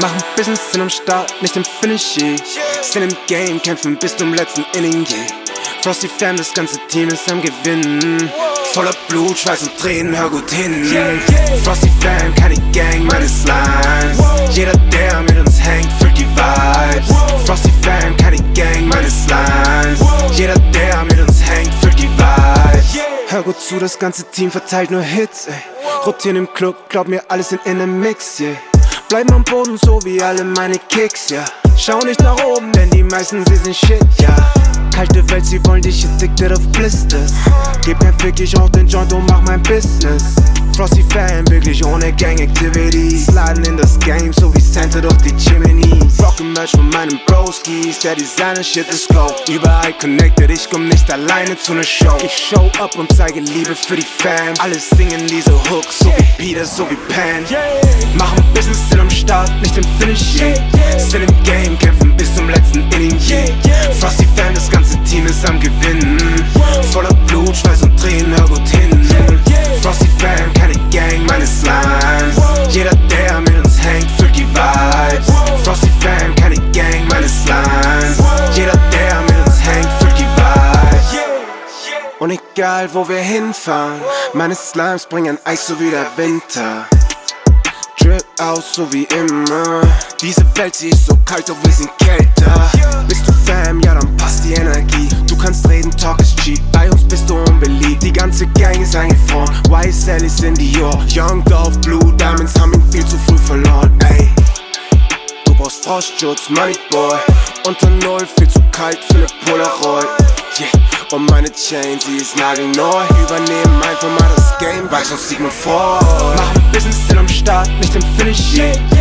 Machen Business, sind am Start, nicht im Finish. Sind im Game, kämpfen bis zum letzten Inning, yeah. Frosty Fam, das ganze Team ist am Gewinnen. Voller Blut, Schweiß und Tränen, hör gut hin. Frosty Fam, keine Gang, meine Slimes. Zu, das ganze Team verteilt nur Hits, ey. Rotieren im Club, glaub mir, alles in einem Mix, yeah. Bleiben am Boden, so wie alle meine Kicks, ja. Yeah. Schau nicht nach oben, denn die meisten, sie sind shit, ja. Yeah. Kalte Welt, sie wollen dich addicted auf Blisters. Gib mir Fick, ich auch den Joint und mach mein Business. Frosty Fan, wirklich ohne Gang Activity. Sliden in das Game, so wie Santa durch die Chimney. Rocken Merch von meinen Broskis, der Designer Shit ist glow. Überall connected, ich komm nicht alleine zu ne Show. Ich show up und zeige Liebe für die Fans. Alle singen diese Hooks, so wie Peter, so wie Pan. Machen Business, sind am Start, nicht im Finish, yeah. Sind im Game, kämpfen bis zum letzten Inning. Frosty Fan, das ganze Team ist am Und egal, wo wir hinfahren, meine Slimes bringen Eis so wie der Winter. Drip aus, so wie immer. Diese Welt, sie ist so kalt, doch wir sind kälter. Bist du Fam, ja, dann passt die Energie. Du kannst reden, Talk ist cheap. Bei uns bist du unbeliebt. Die ganze Gang ist eingefroren. YSL ist in Dior. Young Dolph, Blue Diamonds haben ihn viel zu früh verloren, ey. Du brauchst Frostschutz, Money Boy. Unter Null, viel zu kalt für ne Polaroid. Yeah. Und meine Chain, sie ist nagelneu. Übernehmen einfach mal das Game, weiß uns Sigmund vor. Machen Business, sind am Start, nicht im Finish, yeah.